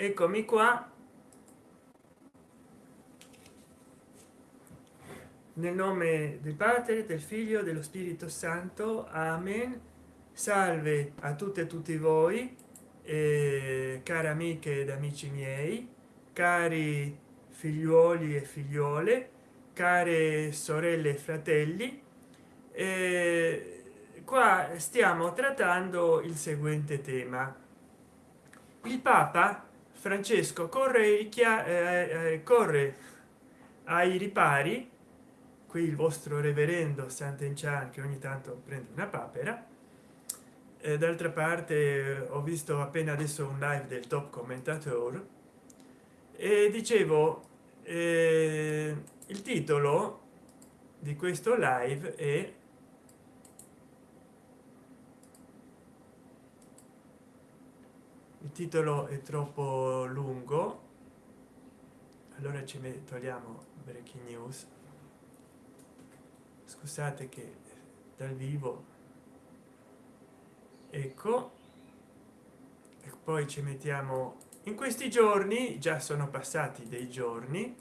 eccomi qua. Nel nome del padre del figlio dello spirito santo. Amen. Salve a tutte e tutti voi eh, care amiche ed amici miei cari figliuoli e figliuole care sorelle e fratelli. Eh, qua stiamo trattando il seguente tema. Il papa francesco corre eh, eh, corre ai ripari. Qui il vostro reverendo sant'enchan che ogni tanto prende una papera. Eh, d'altra parte ho visto appena adesso un live del top commentator. E dicevo eh, il titolo di questo live è il titolo è troppo lungo. Allora ci togliamo breaking news. Scusate che dal vivo. Ecco. E poi ci mettiamo in questi giorni già sono passati dei giorni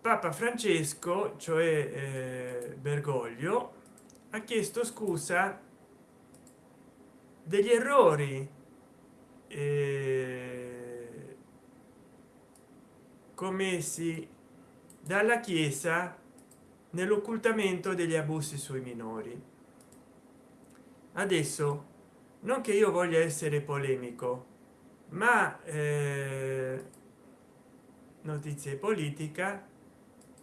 papa francesco cioè eh, bergoglio ha chiesto scusa degli errori commessi dalla chiesa nell'occultamento degli abusi sui minori. Adesso non che io voglia essere polemico ma eh, notizie politica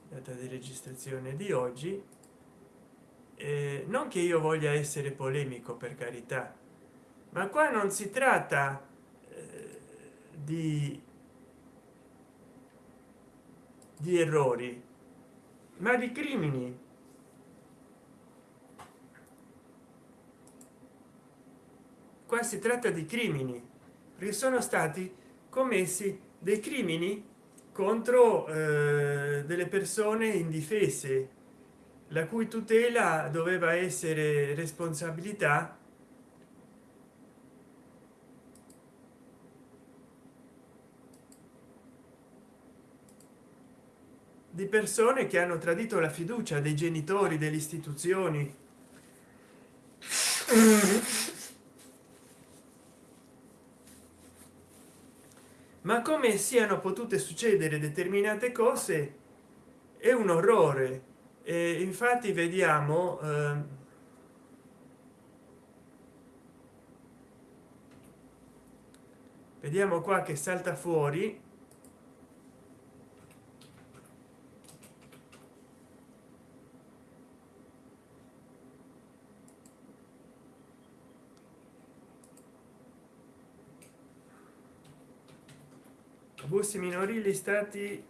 data di registrazione di oggi eh, non che io voglia essere polemico per carità ma qua non si tratta eh, di di errori ma di crimini. Qua si tratta di crimini. Perché sono stati commessi dei crimini contro eh, delle persone indifese la cui tutela doveva essere responsabilità di persone che hanno tradito la fiducia dei genitori delle istituzioni. Ma come siano potute succedere determinate cose è un orrore. E infatti vediamo eh, vediamo qua che salta fuori abusi minorili stati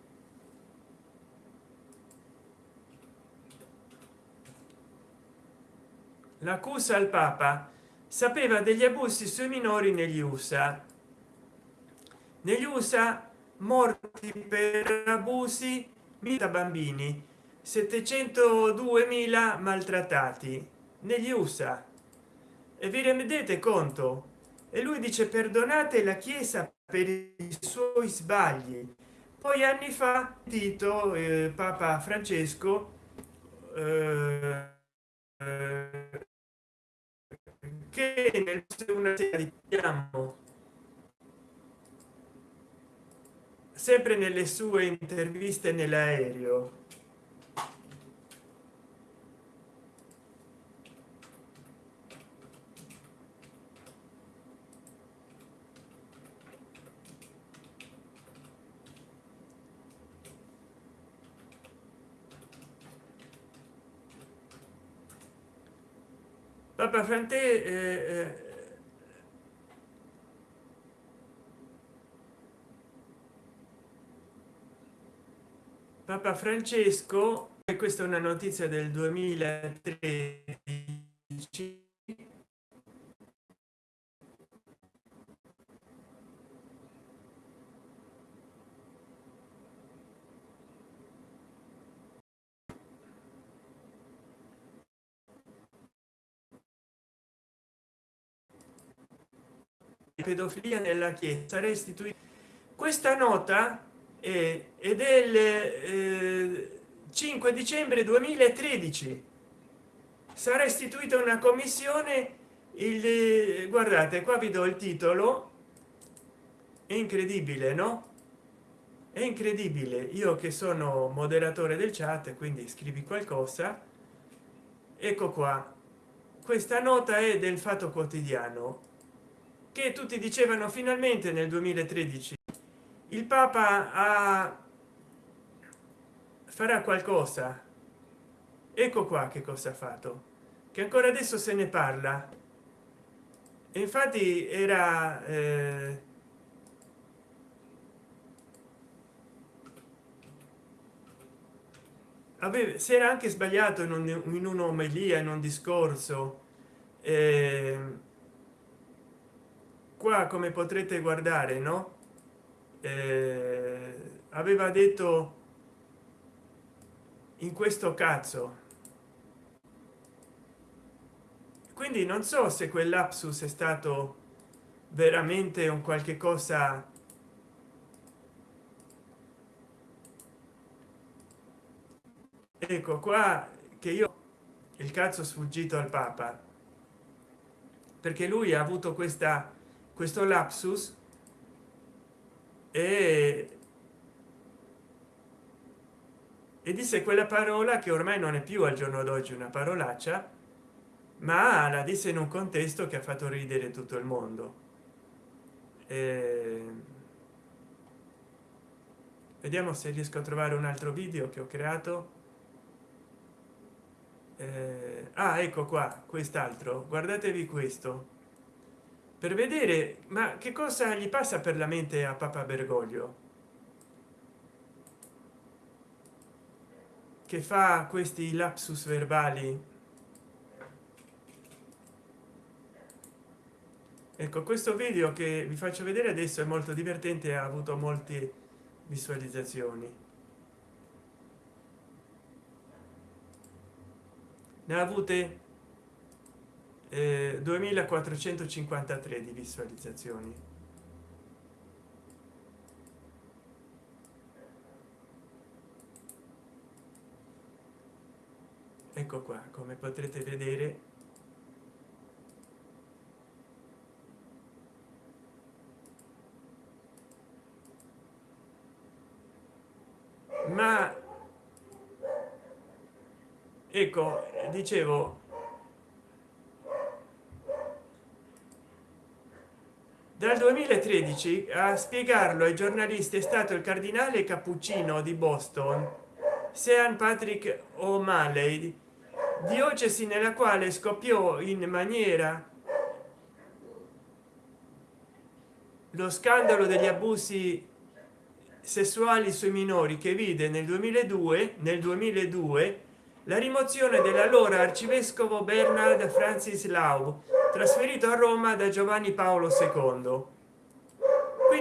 l'accusa al papa. Sapeva degli abusi sui minori negli usa negli usa morti per abusi da bambini 702.000 maltrattati negli usa e vi rendete conto? E lui dice perdonate la chiesa per i suoi sbagli. Poi anni fa tito eh, papa francesco eh, che nel una serie diciamo sempre nelle sue interviste nell'aereo papa frante eh, eh, papa francesco e questa è una notizia del 2013 pedofilia nella chiesa restituita questa nota è, è del eh, 5 dicembre 2013 sarà istituita una commissione il guardate qua vi do il titolo. È incredibile no? È incredibile. Io che sono moderatore del chat quindi scrivi qualcosa. Ecco qua. Questa nota è del fatto quotidiano che tutti dicevano finalmente nel 2013 il papa ha farà qualcosa. Ecco qua che cosa ha fatto che ancora adesso se ne parla. E infatti era eh, aveva si era anche sbagliato in, un, in un'omelia in un discorso eh, qua come potrete guardare no? Eh, aveva detto in questo cazzo. Quindi non so se quel lapsus è stato veramente un qualche cosa ecco qua che io il cazzo sfuggito al papa. Perché lui ha avuto questa questo lapsus e e disse quella parola che ormai non è più al giorno d'oggi una parolaccia ma la disse in un contesto che ha fatto ridere tutto il mondo. E... vediamo se riesco a trovare un altro video che ho creato. Eh... ah ecco qua quest'altro. Guardatevi questo per vedere ma che cosa gli passa per la mente a papa bergoglio? Che fa questi lapsus verbali? Ecco questo video che vi faccio vedere adesso è molto divertente ha avuto molte visualizzazioni. Ne avute eh, 2453 di visualizzazioni. Ecco qua come potrete vedere. Ma ecco dicevo dal 2013 a spiegarlo ai giornalisti è stato il cardinale cappuccino di boston sean patrick o'malley diocesi nella quale scoppiò in maniera lo scandalo degli abusi sessuali sui minori che vide nel 2002 nel 2002 la rimozione dell'allora arcivescovo bernard francis lau trasferito a roma da giovanni paolo ii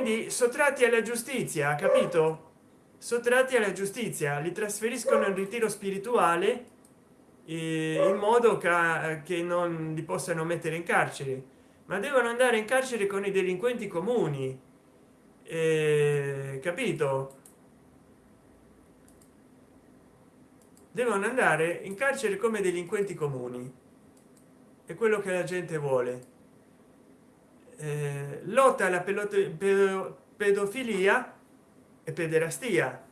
quindi sottratti alla giustizia capito? Sottratti alla giustizia li trasferiscono in ritiro spirituale in modo che non li possano mettere in carcere. Ma devono andare in carcere con i delinquenti comuni. Eh, capito? Devono andare in carcere come delinquenti comuni. È quello che la gente vuole eh, lotta alla pedofilia e pederastia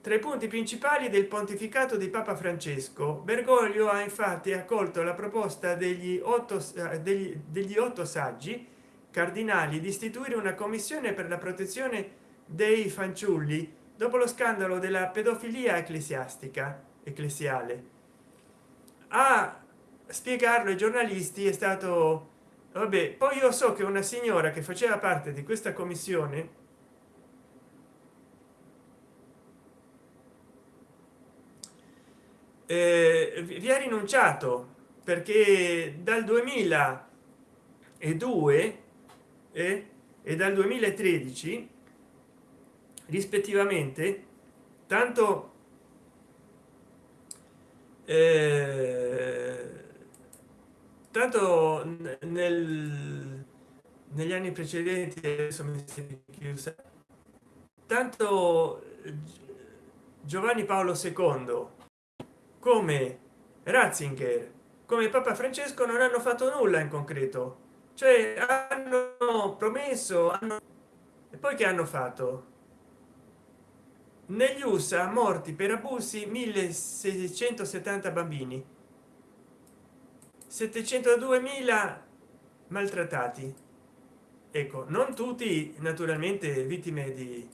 tra i punti principali del pontificato di papa francesco. Bergoglio ha infatti accolto la proposta degli otto eh, degli, degli otto saggi cardinali di istituire una commissione per la protezione dei fanciulli dopo lo scandalo della pedofilia ecclesiastica ecclesiale. A spiegarlo ai giornalisti è stato vabbè poi io so che una signora che faceva parte di questa commissione eh, vi ha rinunciato perché dal 2002 e, e dal 2013 rispettivamente tanto eh, tanto nel negli anni precedenti adesso mi si chiusa tanto giovanni paolo ii come ratzinger come papa francesco non hanno fatto nulla in concreto. Cioè hanno promesso hanno... e poi che hanno fatto? Negli usa morti per abusi 1670 bambini 702.000 maltrattati ecco non tutti naturalmente vittime di,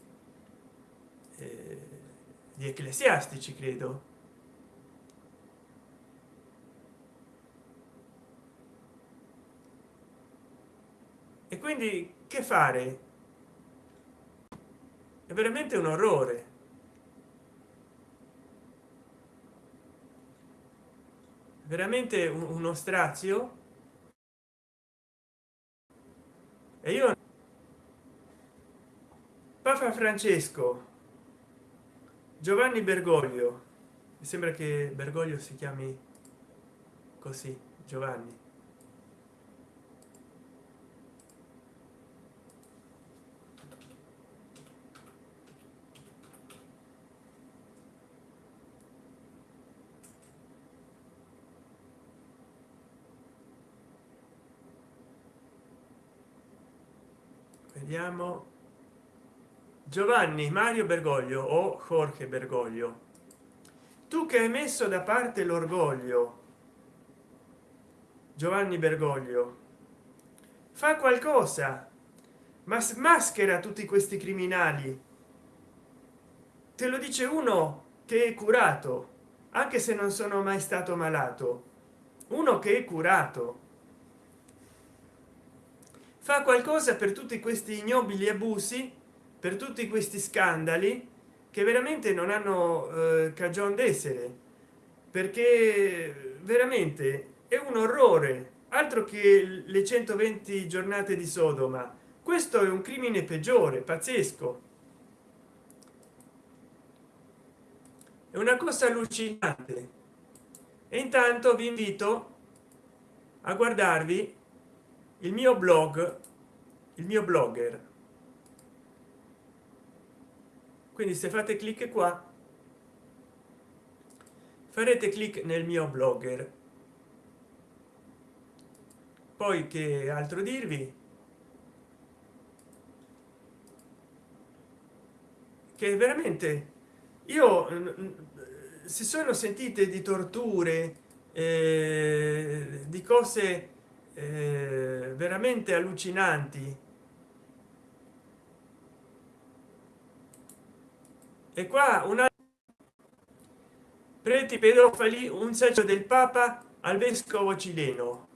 eh, di ecclesiastici credo. E quindi che fare? È veramente un orrore veramente uno strazio e io papa francesco giovanni bergoglio. Mi sembra che bergoglio si chiami così giovanni vediamo giovanni mario bergoglio o jorge bergoglio. Tu che hai messo da parte l'orgoglio giovanni bergoglio fa qualcosa ma maschera tutti questi criminali. Te lo dice uno che è curato anche se non sono mai stato malato. Uno che è curato fa qualcosa per tutti questi ignobili abusi per tutti questi scandali che veramente non hanno eh, cagion d'essere. Perché veramente è un orrore. Altro che le 120 giornate di sodoma. Questo è un crimine peggiore pazzesco. È una cosa allucinante. E intanto vi invito a guardarvi il mio blog il mio blogger. Quindi se fate clic qua farete clic nel mio blogger. Poi che altro dirvi? Che veramente io si sono sentite di torture eh, di cose veramente allucinanti. E qua una preti pedofili un saggio del papa al vescovo cileno.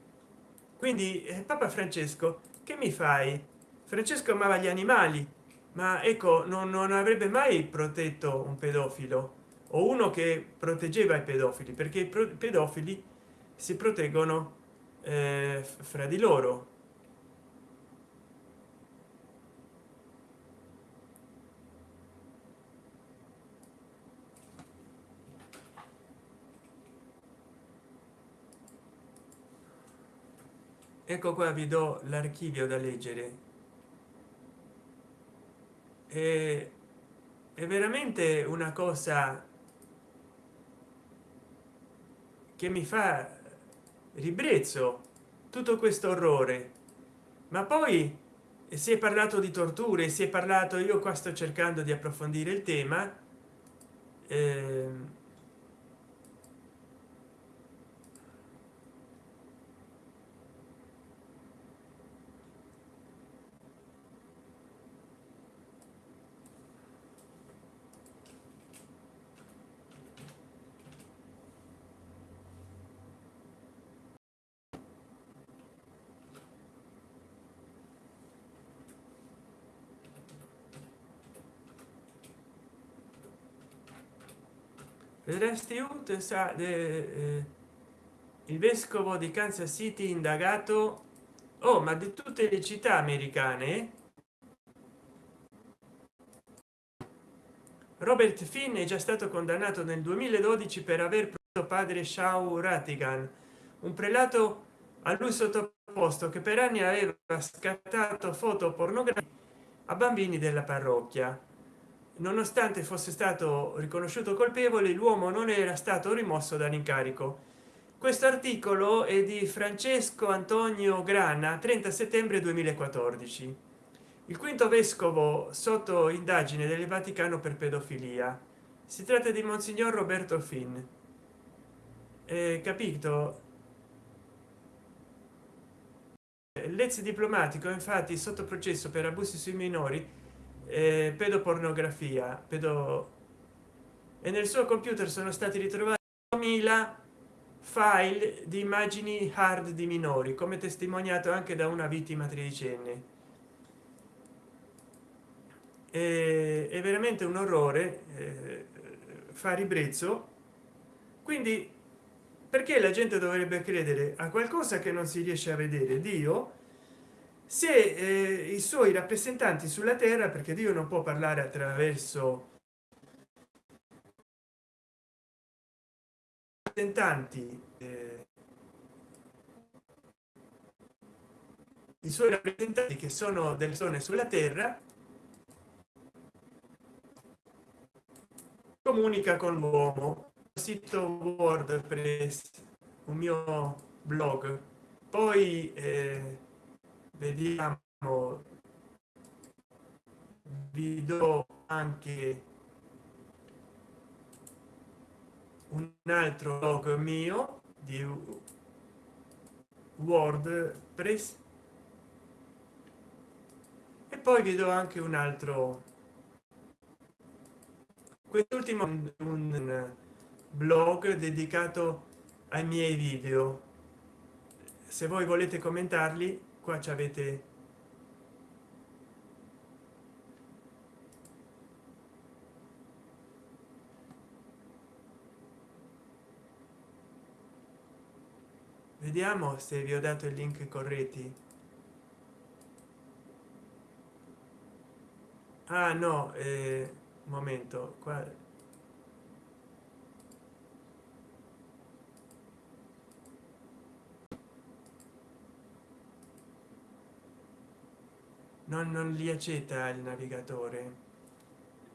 Quindi eh, papa francesco che mi fai? Francesco amava gli animali ma ecco non, non avrebbe mai protetto un pedofilo o uno che proteggeva i pedofili perché i pedofili si proteggono eh, fra di loro. Ecco qua vi do l'archivio da leggere. E è veramente una cosa che mi fa ribrezzo tutto questo orrore. Ma poi si è parlato di torture si è parlato io qua sto cercando di approfondire il tema eh, Restiut sa eh, il vescovo di Kansas City indagato oh ma di tutte le città americane? Robert Finn è già stato condannato nel 2012 per aver preso padre Shao Ratigan un prelato a lui sottoposto posto che per anni aveva scattato foto pornografiche a bambini della parrocchia nonostante fosse stato riconosciuto colpevole l'uomo non era stato rimosso dall'incarico. Questo articolo è di francesco antonio grana 30 settembre 2014 il quinto vescovo sotto indagine del vaticano per pedofilia. Si tratta di monsignor roberto finn. Eh, capito? L'ex diplomatico infatti sotto processo per abusi sui minori eh, pedopornografia pedo e nel suo computer sono stati ritrovati 1000 file di immagini hard di minori come testimoniato anche da una vittima tredicenne. E, è veramente un orrore eh, fa ribrezzo. Quindi perché la gente dovrebbe credere a qualcosa che non si riesce a vedere? Dio se eh, i suoi rappresentanti sulla terra perché dio non può parlare attraverso rappresentanti eh, i suoi rappresentanti che sono del sole sulla terra comunica con l'uomo. Sito wordpress un mio blog. Poi eh, vediamo. Vi do anche un altro blog mio di wordpress e poi vi do anche un altro. Quest'ultimo un blog dedicato ai miei video. Se voi volete commentarli qua ci avete vediamo se vi ho dato il link corretti. Ah no eh, momento qua non, non li accetta il navigatore.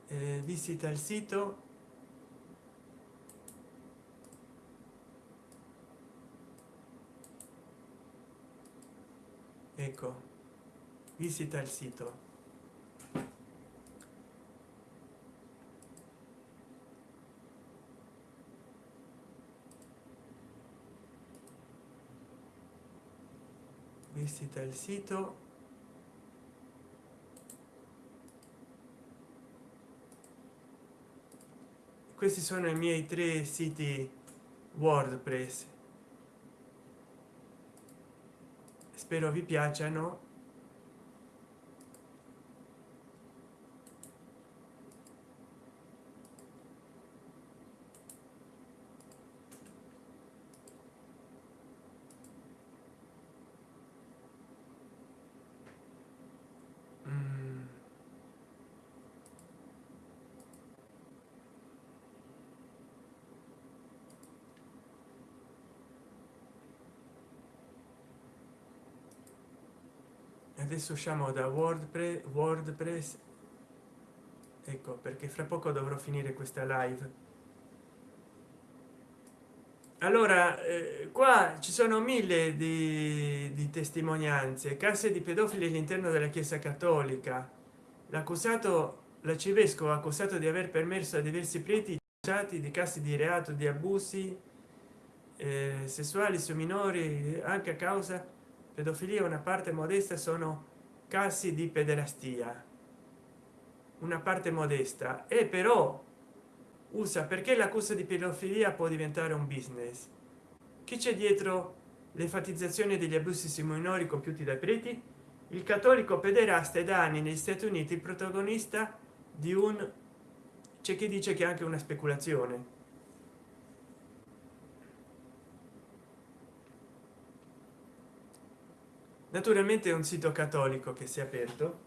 Eh, visita il sito. Ecco visita il sito. Visita il sito questi sono i miei tre siti wordpress. Spero vi piacciono adesso usciamo da wordpress wordpress. Ecco perché fra poco dovrò finire questa live. Allora eh, qua ci sono mille di, di testimonianze. Case di pedofili all'interno della chiesa cattolica. L'accusato l'arcivescovo accusato di aver permesso a diversi preti di casi di reato di abusi eh, sessuali su minori anche a causa pedofilia una parte modesta sono casi di pederastia. Una parte modesta. E però usa perché l'accusa di pedofilia può diventare un business? Chi c'è dietro l'enfatizzazione degli abusi sui minori compiuti dai preti? Il cattolico pederasta è da anni negli stati uniti il protagonista di un c'è chi dice che anche una speculazione naturalmente è un sito cattolico che si è aperto.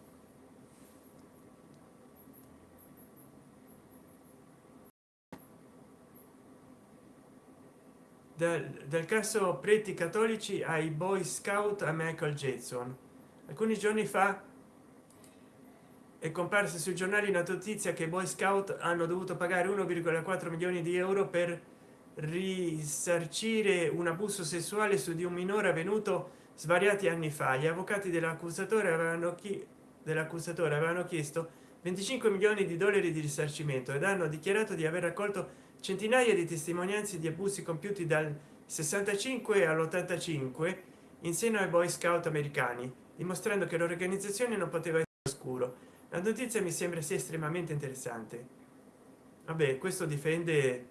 Dal, dal caso preti cattolici ai boy scout a michael jackson. Alcuni giorni fa è comparsa sui giornali una notizia che i boy scout hanno dovuto pagare 1,4 milioni di euro per risarcire un abuso sessuale su di un minore avvenuto svariati anni fa gli avvocati dell'accusatore avevano chi dell'accusatore avevano chiesto 25 milioni di dollari di risarcimento ed hanno dichiarato di aver raccolto centinaia di testimonianze di abusi compiuti dal 65 all'85 in seno ai boy scout americani dimostrando che l'organizzazione non poteva essere oscuro. La notizia mi sembra sia estremamente interessante. Vabbè questo difende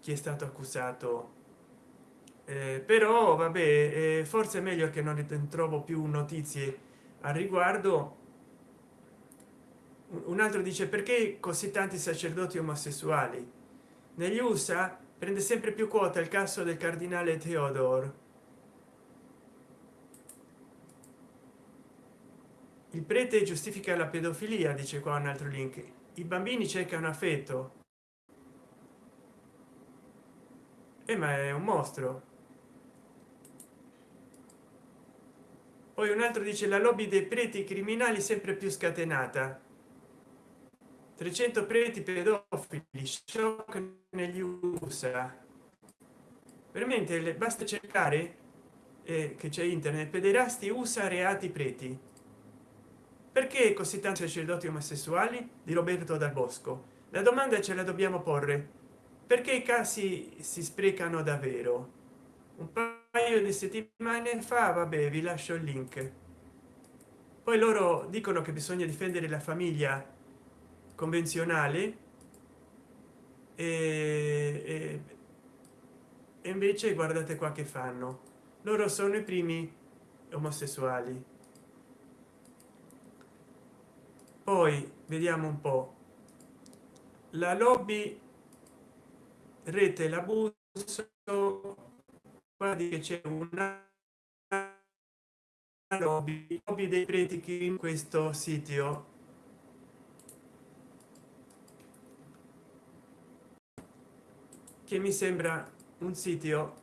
chi è stato accusato eh, però vabbè eh, forse è meglio che non trovo più notizie al riguardo. Un altro dice perché così tanti sacerdoti omosessuali? Negli usa prende sempre più quota il caso del cardinale theodore. Il prete giustifica la pedofilia dice qua un altro link. I bambini cercano affetto. Eh, ma è un mostro poi un altro dice la lobby dei preti criminali sempre più scatenata. 300 preti pedofili shock negli usa veramente basta cercare eh, che c'è internet pederasti usa reati preti. Perché così tanti sacerdoti omosessuali? Di roberto dal bosco. La domanda ce la dobbiamo porre. Perché i casi si sprecano davvero? Un paio di settimane fa vabbè vi lascio il link. Poi loro dicono che bisogna difendere la famiglia convenzionale e, e, e invece guardate qua che fanno. Loro sono i primi omosessuali. Poi vediamo un po. La lobby rete l'abuso guardi che c'è una lobby, lobby dei preti in questo sito che mi sembra un sito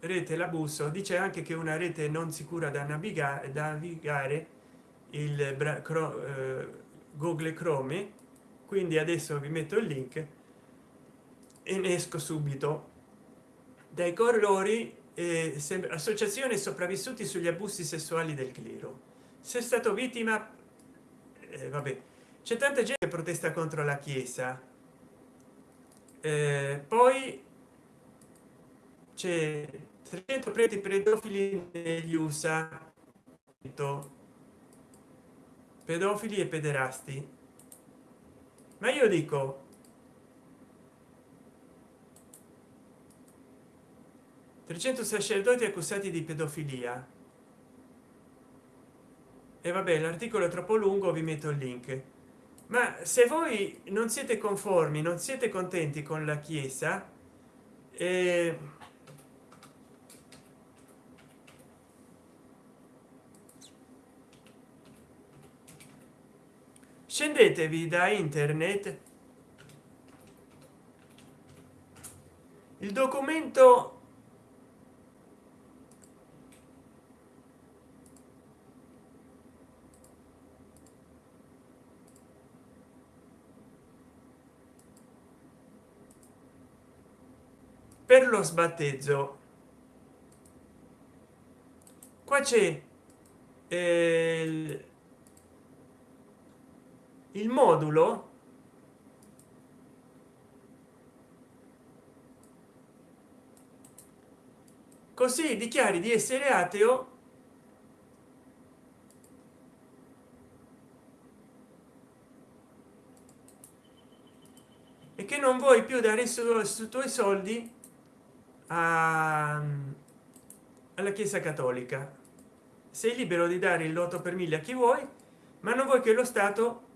rete l'abuso dice anche che una rete non sicura da navigare da navigare il eh, google chrome. Quindi adesso vi metto il link e ne esco subito. Dai colori eh, associazione sopravvissuti sugli abusi sessuali del clero. Se è stato vittima eh, vabbè c'è tanta gente che protesta contro la chiesa. Eh, poi c'è 300 preti pedofili negli usa pedofili e pederasti. Ma io dico trecento sacerdoti accusati di pedofilia. E vabbè l'articolo è troppo lungo vi metto il link. Ma se voi non siete conformi non siete contenti con la chiesa eh, scendetevi da internet. Il documento per lo sbattezzo qua c'è eh, il, modulo. Così dichiari di essere ateo. E che non vuoi più dare su, su tuoi soldi a, alla chiesa cattolica. Sei libero di dare il loto per mille a chi vuoi ma non vuoi che lo stato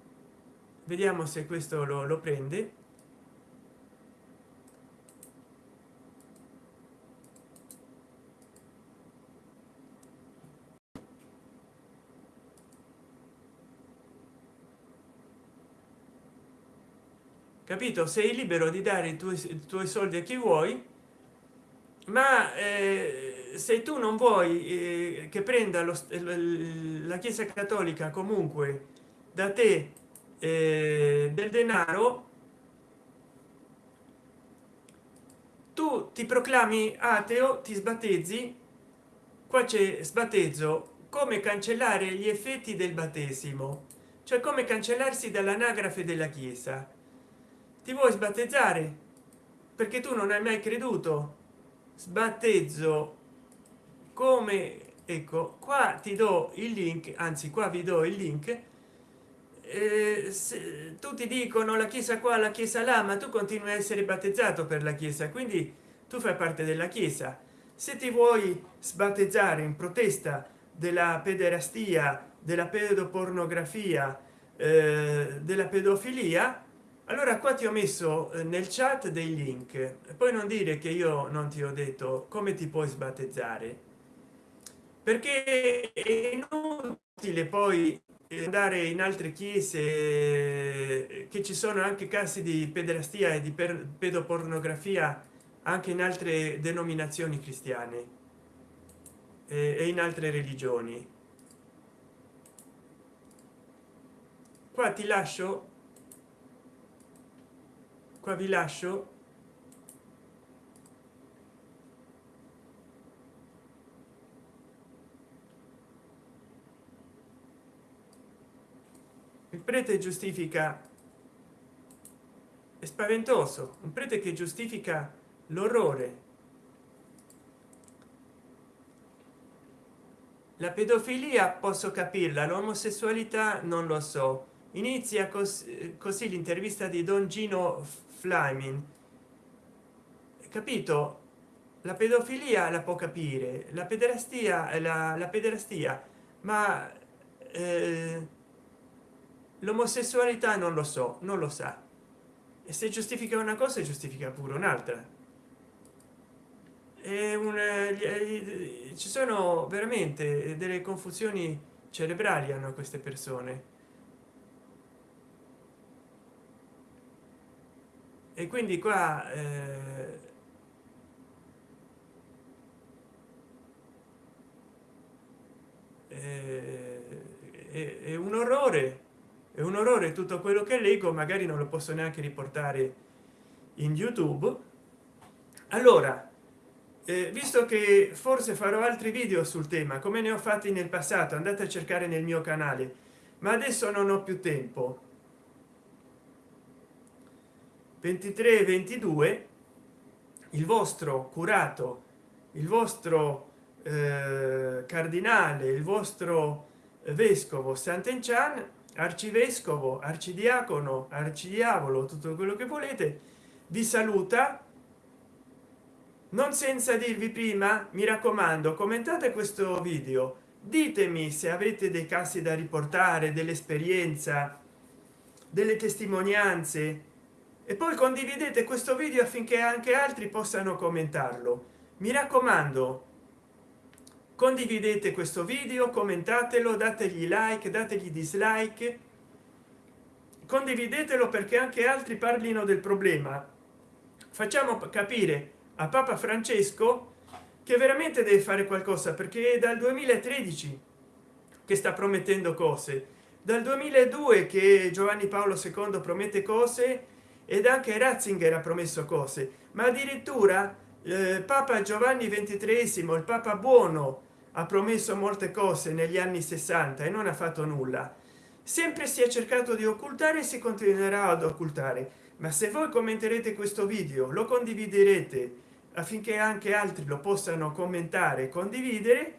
vediamo se questo lo, lo prende. Capito? Sei libero di dare i tuoi, i tuoi soldi a chi vuoi ma eh, se tu non vuoi eh, che prenda lo, la chiesa cattolica comunque da te eh, del denaro tu ti proclami ateo ti sbattezzi qua c'è sbattezzo come cancellare gli effetti del battesimo cioè come cancellarsi dall'anagrafe della chiesa. Ti vuoi sbattezzare? Perché tu non hai mai creduto sbattezzo. Come ecco qua ti do il link anzi qua vi do il link. Eh, tutti dicono la chiesa qua la chiesa là ma tu continui a essere battezzato per la chiesa quindi tu fai parte della chiesa. Se ti vuoi sbattezzare in protesta della pederastia della pedopornografia eh, della pedofilia allora qua ti ho messo eh, nel chat dei link. E poi non dire che io non ti ho detto come ti puoi sbattezzare. Perché è inutile poi andare in altre chiese eh, che ci sono anche casi di pederastia e di pedopornografia anche in altre denominazioni cristiane e in altre religioni. Qua ti lascio qua vi lascio. Il prete giustifica è spaventoso un prete che giustifica l'orrore. La pedofilia posso capirla l'omosessualità non lo so. Inizia così, così l'intervista di don gino flaming. Capito? La pedofilia la può capire la pederastia la, la pederastia ma eh, l'omosessualità non lo so non lo sa. E se giustifica una cosa giustifica pure un'altra. Un ci sono veramente delle confusioni cerebrali hanno queste persone e quindi qua eh, eh, è un orrore è un orrore tutto quello che leggo magari non lo posso neanche riportare in youtube. Allora eh, visto che forse farò altri video sul tema come ne ho fatti nel passato andate a cercare nel mio canale ma adesso non ho più tempo 23 22 il vostro curato il vostro eh, cardinale il vostro vescovo sant'enchan arcivescovo arcidiacono arcidiavolo tutto quello che volete vi saluta. Non senza dirvi prima mi raccomando commentate questo video. Ditemi se avete dei casi da riportare dell'esperienza delle testimonianze e poi condividete questo video affinché anche altri possano commentarlo. Mi raccomando condividete questo video commentatelo dategli like dategli dislike. Condividetelo perché anche altri parlino del problema. Facciamo capire a papa francesco che veramente deve fare qualcosa perché è dal 2013 che sta promettendo cose. Dal 2002 che giovanni paolo ii promette cose ed anche ratzinger ha promesso cose ma addirittura eh, papa giovanni ventitresimo il papa buono ha promesso molte cose negli anni 60 e non ha fatto nulla. Sempre si è cercato di occultare e si continuerà ad occultare. Ma se voi commenterete questo video lo condividerete affinché anche altri lo possano commentare e condividere.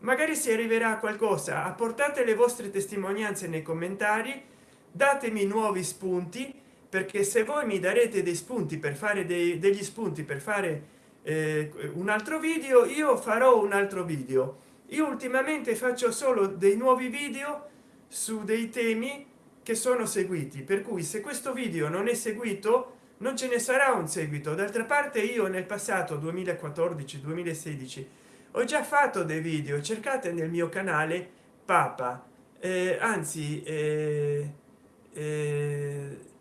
Magari si arriverà a qualcosa. Apportate le vostre testimonianze nei commentari datemi nuovi spunti perché se voi mi darete dei spunti per fare dei, degli spunti per fare eh, un altro video io farò un altro video. Io ultimamente faccio solo dei nuovi video su dei temi che sono seguiti. Per cui se questo video non è seguito non ce ne sarà un seguito. D'altra parte io nel passato 2014 2016 ho già fatto dei video. Cercate nel mio canale papa. Eh, anzi eh, eh,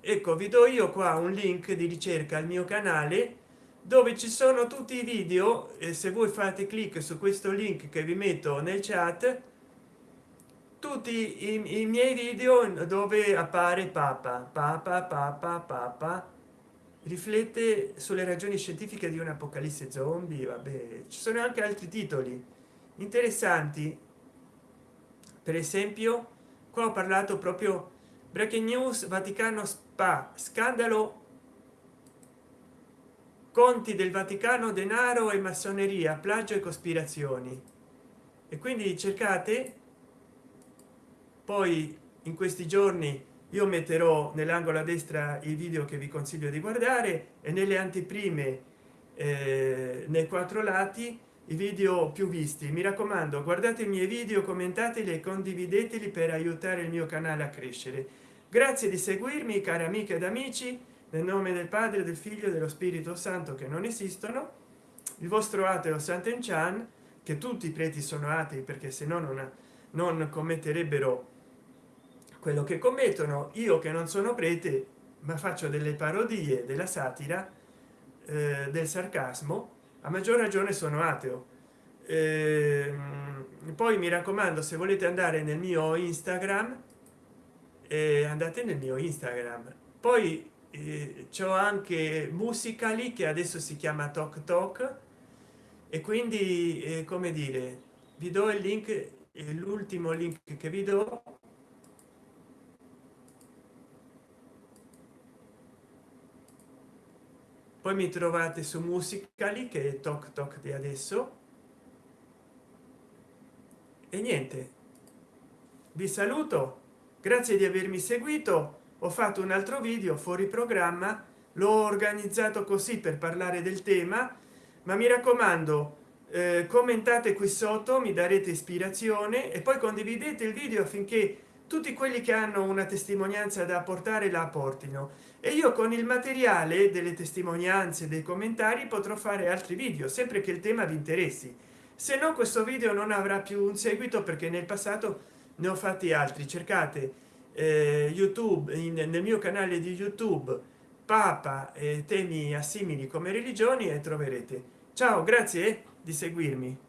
ecco vi do io qua un link di ricerca al mio canale dove ci sono tutti i video e se voi fate clic su questo link che vi metto nel chat tutti i, i miei video dove appare papa. Papa papa papa. Riflette sulle ragioni scientifiche di un'apocalisse zombie vabbè. Ci sono anche altri titoli interessanti. Per esempio qua ho parlato proprio breaking news vaticano spa. Scandalo. Conti del vaticano denaro e massoneria plagio e cospirazioni. E quindi cercate. Poi in questi giorni io metterò nell'angolo a destra il video che vi consiglio di guardare e nelle anteprime eh, nei quattro lati i video più visti. Mi raccomando guardate i miei video commentateli e condivideteli per aiutare il mio canale a crescere. Grazie di seguirmi cari amiche ed amici nel nome del padre del figlio e dello spirito santo che non esistono il vostro ateo Sant'Enchan che tutti i preti sono atei perché se no non, non commetterebbero quello che commettono. Io che non sono prete ma faccio delle parodie della satira eh, del sarcasmo a maggior ragione sono ateo. Eh, poi mi raccomando se volete andare nel mio instagram eh, andate nel mio instagram. Poi eh, c'ho anche musicali che adesso si chiama talk talk e quindi eh, come dire vi do il link l'ultimo link che vi do poi mi trovate su musicali che è toc toc di adesso. E niente. Vi saluto. Grazie di avermi seguito. Ho fatto un altro video fuori programma. L'ho organizzato così per parlare del tema. Ma mi raccomando eh, commentate qui sotto mi darete ispirazione e poi condividete il video affinché tutti quelli che hanno una testimonianza da portare la portino e io con il materiale delle testimonianze dei commentari potrò fare altri video sempre che il tema vi interessi. Se no questo video non avrà più un seguito perché nel passato ne ho fatti altri. Cercate eh, youtube in, nel mio canale di youtube papa e temi assimili come religioni e troverete. Ciao grazie di seguirmi